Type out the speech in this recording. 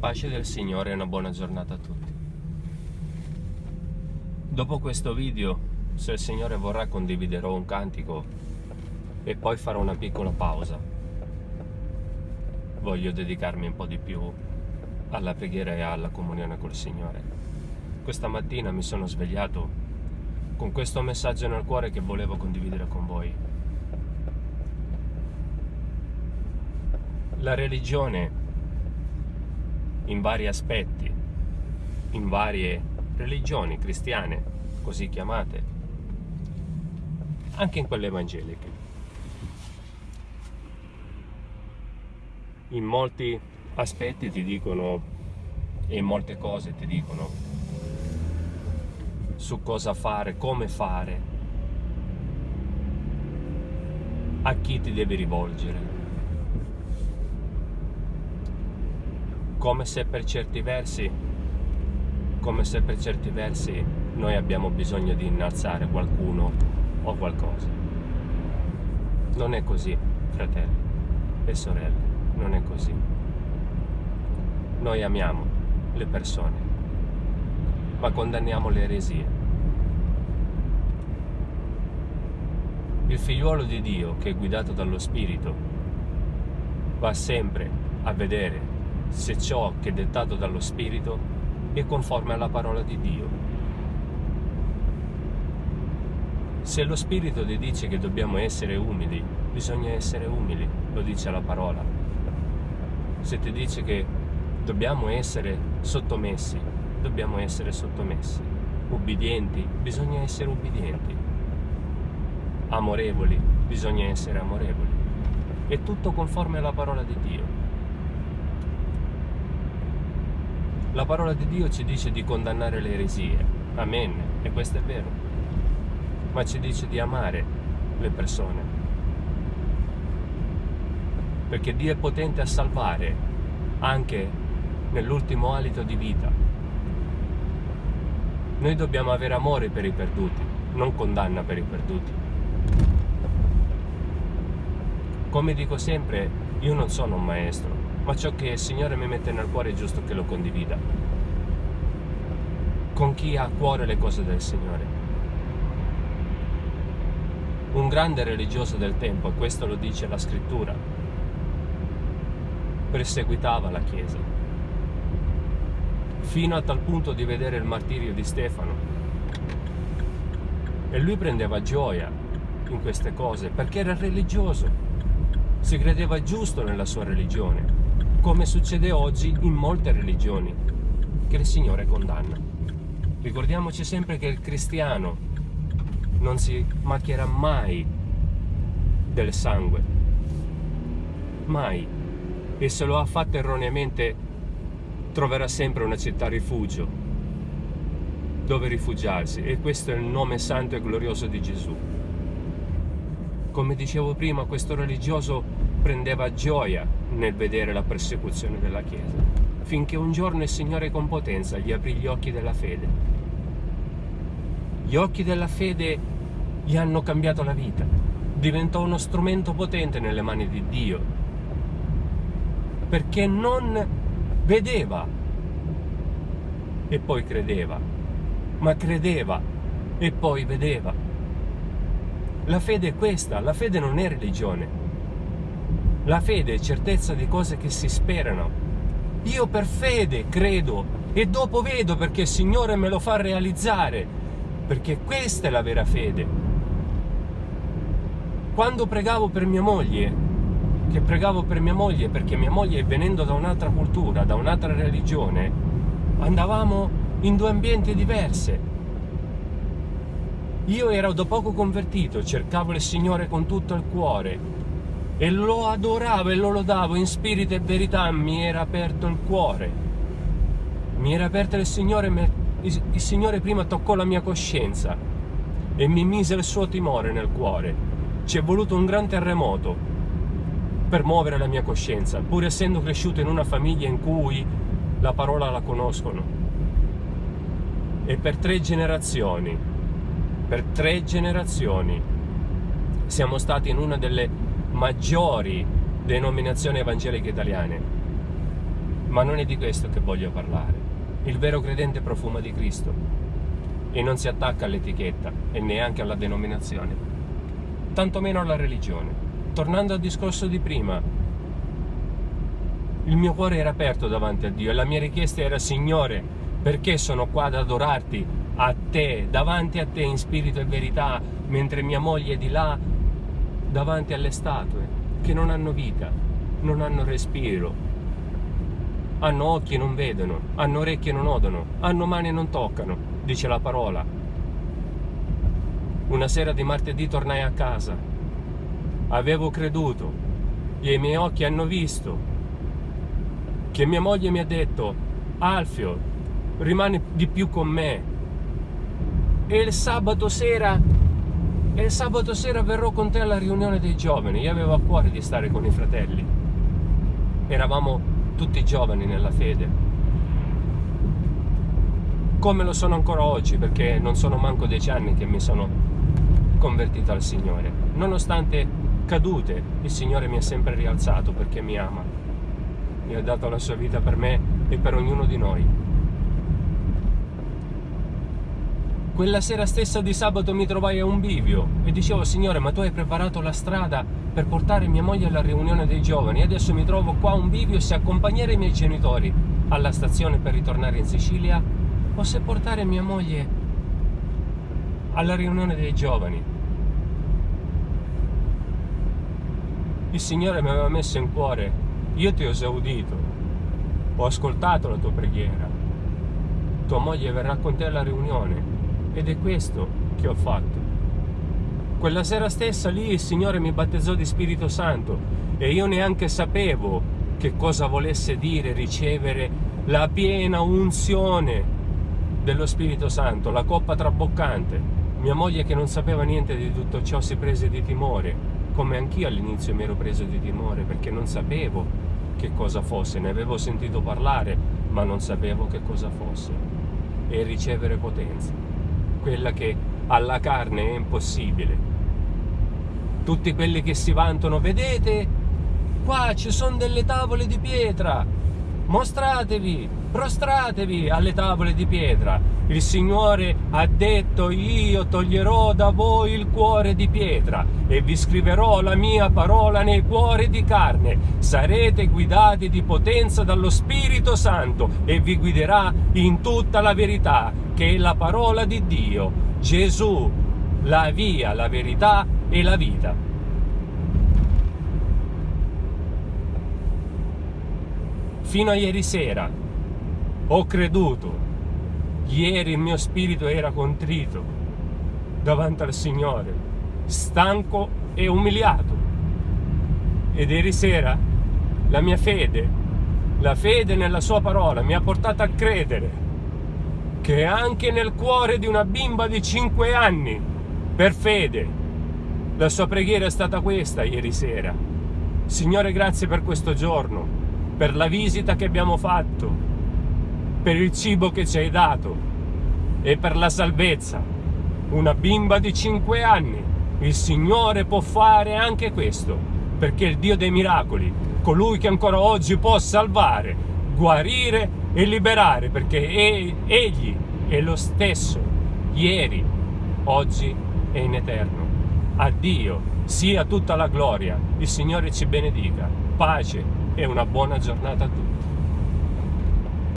pace del Signore e una buona giornata a tutti. Dopo questo video, se il Signore vorrà, condividerò un cantico e poi farò una piccola pausa. Voglio dedicarmi un po' di più alla preghiera e alla comunione col Signore. Questa mattina mi sono svegliato con questo messaggio nel cuore che volevo condividere con voi. La religione in vari aspetti, in varie religioni cristiane, così chiamate, anche in quelle evangeliche. In molti aspetti ti dicono e in molte cose ti dicono su cosa fare, come fare, a chi ti devi rivolgere. Come se per certi versi come se per certi versi noi abbiamo bisogno di innalzare qualcuno o qualcosa. Non è così fratelli e sorelle non è così. Noi amiamo le persone ma condanniamo le eresie. Il figliuolo di Dio che è guidato dallo Spirito va sempre a vedere se ciò che è dettato dallo Spirito è conforme alla parola di Dio. Se lo Spirito ti dice che dobbiamo essere umili, bisogna essere umili, lo dice la parola. Se ti dice che dobbiamo essere sottomessi, dobbiamo essere sottomessi. Ubbidienti, bisogna essere ubbidienti. Amorevoli, bisogna essere amorevoli. È tutto conforme alla parola di Dio. La parola di Dio ci dice di condannare le eresie, amen, e questo è vero, ma ci dice di amare le persone, perché Dio è potente a salvare anche nell'ultimo alito di vita. Noi dobbiamo avere amore per i perduti, non condanna per i perduti. Come dico sempre, io non sono un maestro, ma ciò che il Signore mi mette nel cuore è giusto che lo condivida con chi ha a cuore le cose del Signore. Un grande religioso del tempo, e questo lo dice la scrittura, perseguitava la Chiesa, fino a tal punto di vedere il martirio di Stefano. E lui prendeva gioia in queste cose perché era religioso, si credeva giusto nella sua religione come succede oggi in molte religioni che il Signore condanna. Ricordiamoci sempre che il cristiano non si macchierà mai del sangue, mai, e se lo ha fatto erroneamente troverà sempre una città rifugio dove rifugiarsi e questo è il nome santo e glorioso di Gesù. Come dicevo prima, questo religioso prendeva gioia nel vedere la persecuzione della Chiesa, finché un giorno il Signore con potenza gli aprì gli occhi della fede. Gli occhi della fede gli hanno cambiato la vita, diventò uno strumento potente nelle mani di Dio, perché non vedeva e poi credeva, ma credeva e poi vedeva. La fede è questa, la fede non è religione, la fede è certezza di cose che si sperano. Io per fede credo e dopo vedo perché il Signore me lo fa realizzare, perché questa è la vera fede. Quando pregavo per mia moglie, che pregavo per mia moglie perché mia moglie venendo da un'altra cultura, da un'altra religione, andavamo in due ambienti diversi. Io ero da poco convertito, cercavo il Signore con tutto il cuore, e lo adoravo e lo lodavo in spirito e verità, mi era aperto il cuore. Mi era aperto il Signore, il Signore prima toccò la mia coscienza e mi mise il suo timore nel cuore. Ci è voluto un gran terremoto per muovere la mia coscienza, pur essendo cresciuto in una famiglia in cui la parola la conoscono. E per tre generazioni, per tre generazioni, siamo stati in una delle maggiori denominazioni evangeliche italiane. Ma non è di questo che voglio parlare. Il vero credente profuma di Cristo e non si attacca all'etichetta e neanche alla denominazione, tantomeno alla religione. Tornando al discorso di prima, il mio cuore era aperto davanti a Dio e la mia richiesta era Signore, perché sono qua ad adorarti a te, davanti a te in spirito e verità, mentre mia moglie è di là davanti alle statue che non hanno vita, non hanno respiro, hanno occhi e non vedono, hanno orecchie e non odono, hanno mani e non toccano, dice la parola. Una sera di martedì tornai a casa. Avevo creduto e i miei occhi hanno visto che mia moglie mi ha detto Alfio, rimani di più con me. E il sabato sera e sabato sera verrò con te alla riunione dei giovani. Io avevo a cuore di stare con i fratelli. Eravamo tutti giovani nella fede. Come lo sono ancora oggi, perché non sono manco dieci anni che mi sono convertito al Signore. Nonostante cadute, il Signore mi ha sempre rialzato perché mi ama. Mi ha dato la sua vita per me e per ognuno di noi. Quella sera stessa di sabato mi trovai a un bivio e dicevo, Signore, ma tu hai preparato la strada per portare mia moglie alla riunione dei giovani. Adesso mi trovo qua a un bivio se accompagnare i miei genitori alla stazione per ritornare in Sicilia o se portare mia moglie alla riunione dei giovani. Il Signore mi aveva messo in cuore, io ti ho esaudito, ho ascoltato la tua preghiera, tua moglie verrà con te alla riunione ed è questo che ho fatto. Quella sera stessa lì il Signore mi battezzò di Spirito Santo e io neanche sapevo che cosa volesse dire ricevere la piena unzione dello Spirito Santo, la coppa traboccante. Mia moglie che non sapeva niente di tutto ciò si prese di timore, come anch'io all'inizio mi ero preso di timore perché non sapevo che cosa fosse, ne avevo sentito parlare, ma non sapevo che cosa fosse. E ricevere potenza, quella che alla carne è impossibile, tutti quelli che si vantano, vedete, qua ci sono delle tavole di pietra, mostratevi, prostratevi alle tavole di pietra. Il Signore ha detto, io toglierò da voi il cuore di pietra e vi scriverò la mia parola nei cuori di carne. Sarete guidati di potenza dallo Spirito Santo e vi guiderà in tutta la verità, che è la parola di Dio. Gesù, la via, la verità e la vita. Fino a ieri sera ho creduto, ieri il mio spirito era contrito davanti al Signore, stanco e umiliato. Ed ieri sera la mia fede, la fede nella sua parola mi ha portato a credere che anche nel cuore di una bimba di 5 anni, per fede, la sua preghiera è stata questa ieri sera. Signore, grazie per questo giorno, per la visita che abbiamo fatto, per il cibo che ci hai dato e per la salvezza. Una bimba di 5 anni. Il Signore può fare anche questo, perché il Dio dei miracoli, colui che ancora oggi può salvare, guarire e liberare, perché Egli è lo stesso, ieri, oggi e in eterno a Dio sia tutta la gloria, il Signore ci benedica, pace e una buona giornata a tutti.